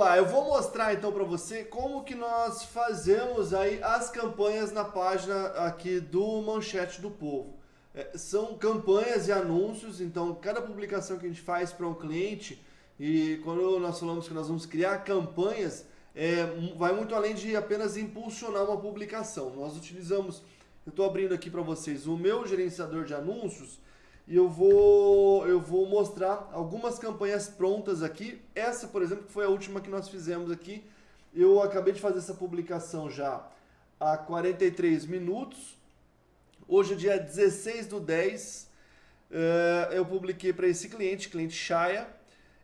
lá, eu vou mostrar então para você como que nós fazemos aí as campanhas na página aqui do Manchete do Povo. É, são campanhas e anúncios, então cada publicação que a gente faz para um cliente, e quando nós falamos que nós vamos criar campanhas, é, vai muito além de apenas impulsionar uma publicação. Nós utilizamos, eu estou abrindo aqui para vocês o meu gerenciador de anúncios, e eu vou, eu vou mostrar algumas campanhas prontas aqui. Essa, por exemplo, foi a última que nós fizemos aqui. Eu acabei de fazer essa publicação já há 43 minutos. Hoje é dia 16 do 10. Uh, eh, eu publiquei para esse cliente, cliente Chaya.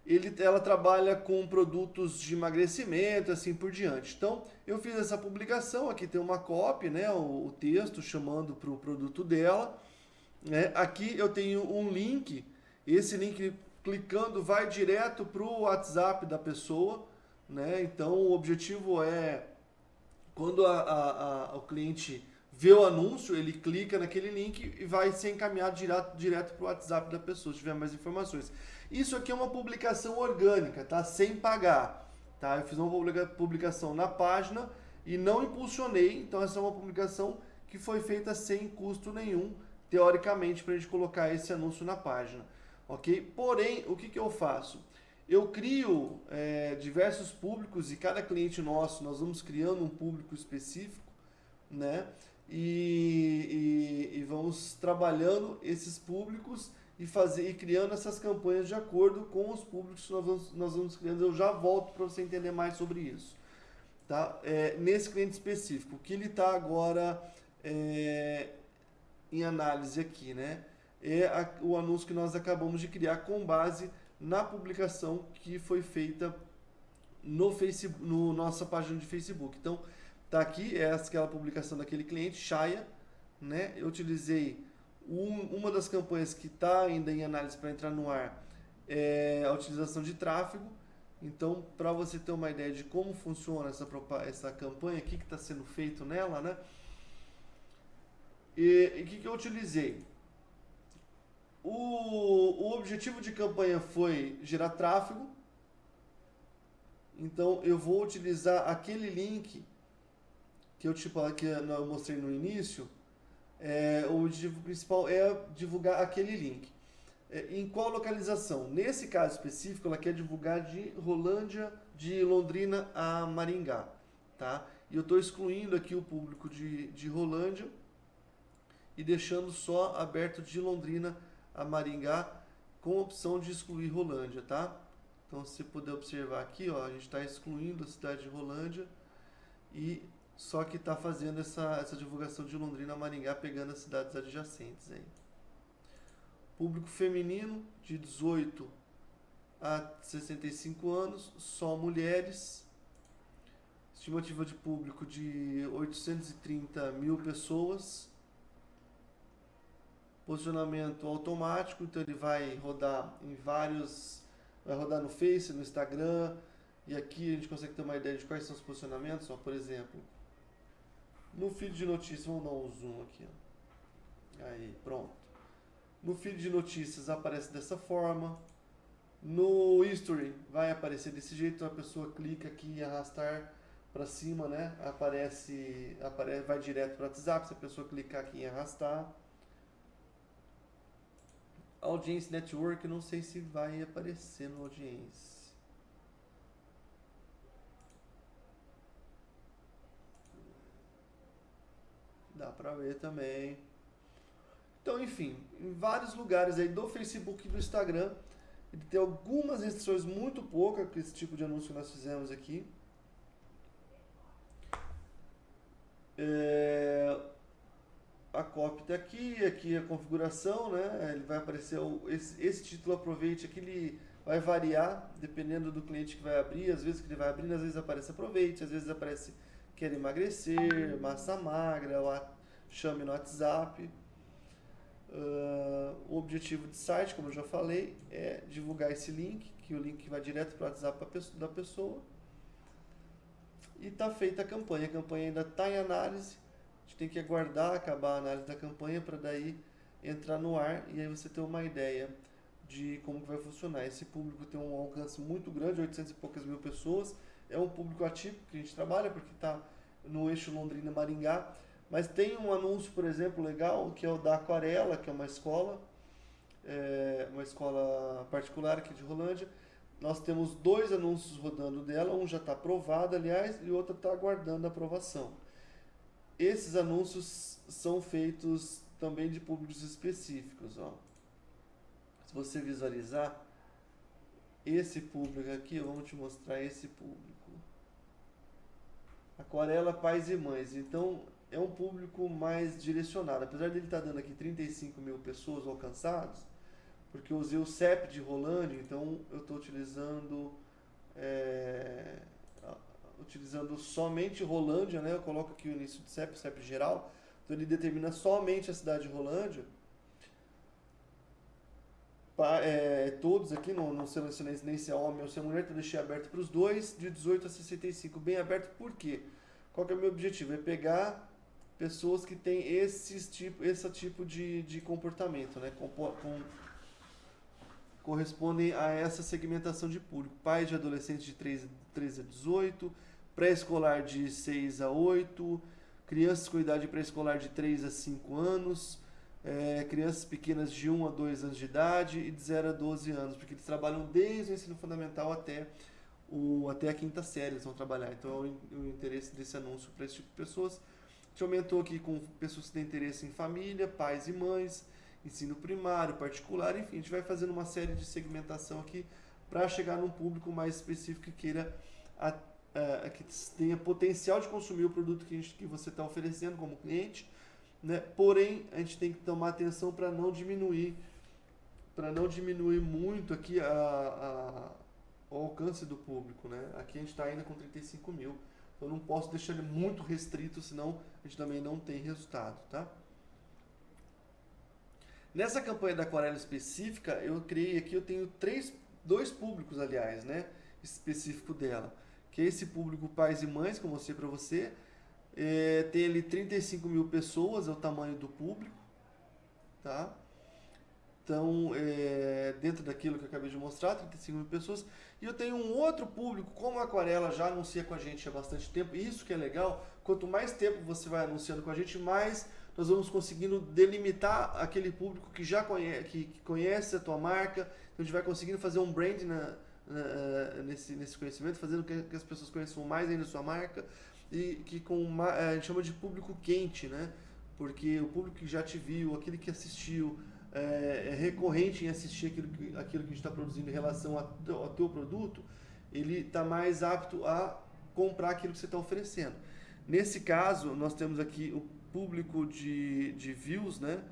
Ele, ela trabalha com produtos de emagrecimento, assim por diante. Então, eu fiz essa publicação, aqui tem uma cópia, né, o, o texto chamando para o produto dela. Né? Aqui eu tenho um link, esse link clicando vai direto para o WhatsApp da pessoa, né? então o objetivo é, quando a, a, a, o cliente vê o anúncio, ele clica naquele link e vai ser encaminhado direto, direto para o WhatsApp da pessoa, se tiver mais informações. Isso aqui é uma publicação orgânica, tá? sem pagar. Tá? Eu fiz uma publicação na página e não impulsionei, então essa é uma publicação que foi feita sem custo nenhum, teoricamente, para a gente colocar esse anúncio na página. ok? Porém, o que, que eu faço? Eu crio é, diversos públicos e cada cliente nosso, nós vamos criando um público específico, né? E, e, e vamos trabalhando esses públicos e, fazer, e criando essas campanhas de acordo com os públicos que nós vamos, nós vamos criando. Eu já volto para você entender mais sobre isso. Tá? É, nesse cliente específico, que ele está agora é, em análise aqui, né? É a, o anúncio que nós acabamos de criar com base na publicação que foi feita no Facebook, no nossa página de Facebook. Então, tá aqui, é aquela publicação daquele cliente, Chaya, né? Eu utilizei um, uma das campanhas que está ainda em análise para entrar no ar, é a utilização de tráfego. Então, para você ter uma ideia de como funciona essa, essa campanha, o que está sendo feito nela, né? E o que, que eu utilizei? O, o objetivo de campanha foi gerar tráfego. Então eu vou utilizar aquele link que eu, tipo, que eu mostrei no início. É, o objetivo principal é divulgar aquele link. É, em qual localização? Nesse caso específico, ela quer divulgar de Rolândia, de Londrina a Maringá. Tá? E eu estou excluindo aqui o público de, de Rolândia e deixando só aberto de Londrina a Maringá com opção de excluir Rolândia, tá? Então, se puder observar aqui, ó, a gente está excluindo a cidade de Rolândia e só que está fazendo essa, essa divulgação de Londrina a Maringá, pegando as cidades adjacentes aí. Público feminino de 18 a 65 anos, só mulheres. Estimativa de público de 830 mil pessoas posicionamento automático, então ele vai rodar em vários, vai rodar no Face, no Instagram, e aqui a gente consegue ter uma ideia de quais são os posicionamentos, ó, por exemplo, no feed de notícias, vamos dar um zoom aqui, ó. aí, pronto. No feed de notícias aparece dessa forma, no history vai aparecer desse jeito, a pessoa clica aqui e arrastar para cima, né? Aparece, aparece, vai direto para o WhatsApp, se a pessoa clicar aqui em arrastar. Audience Network, não sei se vai aparecer no Audience. Dá pra ver também. Então, enfim, em vários lugares aí do Facebook e do Instagram, ele tem algumas restrições muito poucas com esse tipo de anúncio que nós fizemos aqui. É, a copy está aqui, aqui a configuração, né? Ele vai aparecer o, esse, esse título aproveite aqui, ele vai variar dependendo do cliente que vai abrir, às vezes que ele vai abrindo, às vezes aparece aproveite, às vezes aparece quer emagrecer, massa magra, chame no WhatsApp. Uh, o objetivo de site, como eu já falei, é divulgar esse link, que o link vai direto para o WhatsApp da pessoa. E está feita a campanha. A campanha ainda está em análise a gente tem que aguardar acabar a análise da campanha para daí entrar no ar e aí você ter uma ideia de como vai funcionar. Esse público tem um alcance muito grande, 800 e poucas mil pessoas. É um público ativo que a gente trabalha, porque está no eixo Londrina-Maringá. Mas tem um anúncio, por exemplo, legal, que é o da Aquarela, que é uma escola, é, uma escola particular aqui de Rolândia. Nós temos dois anúncios rodando dela, um já está aprovado, aliás, e o outro está aguardando aprovação. Esses anúncios são feitos também de públicos específicos. Ó. Se você visualizar esse público aqui, vamos te mostrar esse público. Aquarela Pais e Mães. Então, é um público mais direcionado. Apesar dele estar tá dando aqui 35 mil pessoas alcançados, porque eu usei o CEP de Rolândia, então eu estou utilizando é, utilizando somente Rolândia, né? Eu coloco aqui o início do CEP, CEP geral, então ele determina somente a cidade de Rolândia. Pa, é, todos aqui, não, não selecionei nem se é homem ou se é mulher, então deixei aberto para os dois, de 18 a 65, bem aberto, por quê? Qual que é o meu objetivo? É pegar pessoas que têm esses tipo, esse tipo de, de comportamento, né? Com, com, correspondem a essa segmentação de público. Pais de adolescentes de 13, 13 a 18, pré-escolar de 6 a 8, crianças com idade pré-escolar de 3 a 5 anos, é, crianças pequenas de 1 a 2 anos de idade e de 0 a 12 anos, porque eles trabalham desde o ensino fundamental até, o, até a quinta série, eles vão trabalhar. Então é o, o interesse desse anúncio para esse tipo de pessoas gente aumentou aqui com pessoas que têm interesse em família, pais e mães, ensino primário, particular, enfim, a gente vai fazendo uma série de segmentação aqui para chegar num público mais específico que queira a, a, que tenha potencial de consumir o produto que, gente, que você está oferecendo como cliente, né? Porém, a gente tem que tomar atenção para não diminuir para não diminuir muito aqui a, a, o alcance do público, né? Aqui a gente está ainda com 35 mil. Eu não posso deixar ele muito restrito, senão a gente também não tem resultado, tá? Nessa campanha da aquarela específica, eu criei aqui, eu tenho três, dois públicos, aliás, né? Específico dela. Que esse público pais e mães, que eu mostrei para você. É, tem ali 35 mil pessoas, é o tamanho do público, tá? Então, é, dentro daquilo que eu acabei de mostrar, 35 mil pessoas. E eu tenho um outro público, como a Aquarela já anuncia com a gente há bastante tempo, isso que é legal, quanto mais tempo você vai anunciando com a gente, mais nós vamos conseguindo delimitar aquele público que já conhece, que, que conhece a tua marca, então a gente vai conseguindo fazer um brand na, na, nesse, nesse conhecimento, fazendo que, que, as pessoas conheçam mais ainda a sua marca, e que com uma, a gente chama de público quente, né? Porque o público que já te viu, aquele que assistiu, é, é, recorrente em assistir aquilo que, aquilo que a gente está produzindo em relação ao teu produto, ele está mais apto a comprar aquilo que você está oferecendo. Nesse caso, nós temos aqui o público de, de views, né?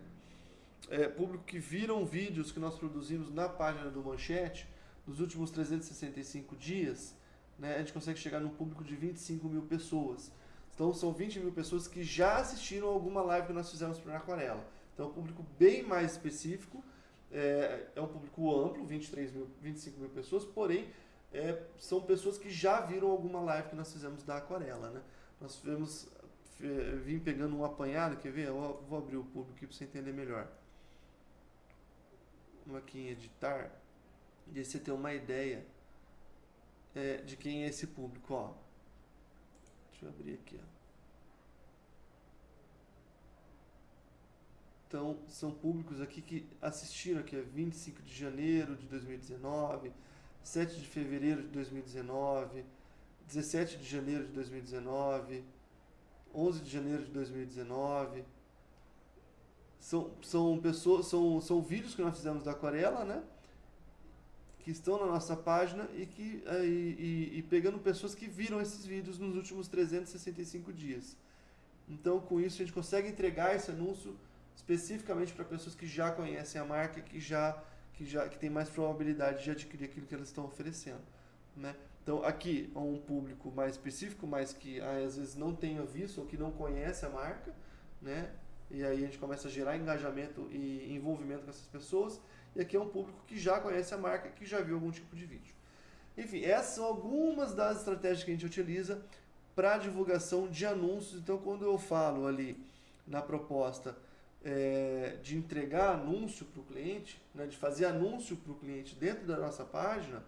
É, público que viram vídeos que nós produzimos na página do Manchete nos últimos 365 dias, né? a gente consegue chegar num público de 25 mil pessoas. Então são 20 mil pessoas que já assistiram alguma live que nós fizemos para Aquarela. Então é um público bem mais específico, é, é um público amplo, 23 mil, 25 mil pessoas, porém é, são pessoas que já viram alguma live que nós fizemos da aquarela. Né? Nós tivemos, vim pegando um apanhado, quer ver? Eu vou abrir o público aqui para você entender melhor. Vamos aqui em editar, e você ter uma ideia é, de quem é esse público. Ó. Deixa eu abrir aqui. Ó. Então, são públicos aqui que assistiram aqui, 25 de janeiro de 2019, 7 de fevereiro de 2019, 17 de janeiro de 2019, 11 de janeiro de 2019. São, são pessoas, são, são vídeos que nós fizemos da aquarela, né? Que estão na nossa página e, que, e, e, e pegando pessoas que viram esses vídeos nos últimos 365 dias. Então, com isso, a gente consegue entregar esse anúncio especificamente para pessoas que já conhecem a marca, que já que já que tem mais probabilidade de adquirir aquilo que elas estão oferecendo, né? Então aqui é um público mais específico, mas que às vezes não tenha visto ou que não conhece a marca, né? E aí a gente começa a gerar engajamento e envolvimento com essas pessoas. E aqui é um público que já conhece a marca, que já viu algum tipo de vídeo. Enfim, essas são algumas das estratégias que a gente utiliza para divulgação de anúncios. Então, quando eu falo ali na proposta é, de entregar anúncio para o cliente, né, de fazer anúncio para o cliente dentro da nossa página,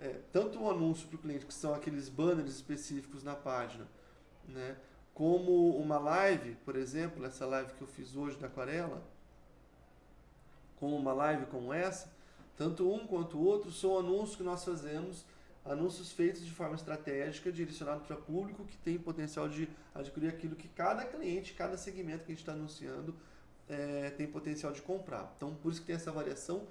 é, tanto o anúncio para o cliente, que são aqueles banners específicos na página, né, como uma live, por exemplo, essa live que eu fiz hoje da aquarela, como uma live como essa, tanto um quanto o outro são anúncios que nós fazemos, anúncios feitos de forma estratégica, direcionados para público que tem potencial de adquirir aquilo que cada cliente, cada segmento que a gente está anunciando é, tem potencial de comprar. Então, por isso que tem essa variação.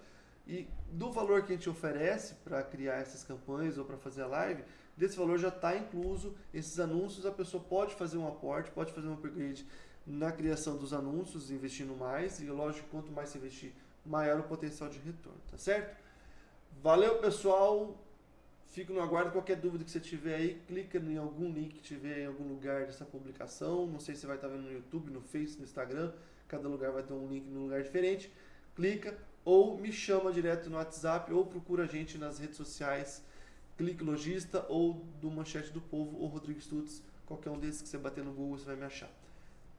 E do valor que a gente oferece para criar essas campanhas ou para fazer a live, desse valor já está incluso esses anúncios. A pessoa pode fazer um aporte, pode fazer um upgrade na criação dos anúncios, investindo mais. E lógico, quanto mais você investir, maior o potencial de retorno, tá certo? Valeu, pessoal! Fico no aguardo. Qualquer dúvida que você tiver aí, clica em algum link que tiver em algum lugar dessa publicação. Não sei se você vai estar vendo no YouTube, no Face, no Instagram. Cada lugar vai ter um link num lugar diferente. Clica ou me chama direto no WhatsApp ou procura a gente nas redes sociais Clique Logista ou do Manchete do Povo ou Rodrigo Stutz. Qualquer um desses que você bater no Google você vai me achar.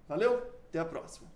Valeu, até a próxima.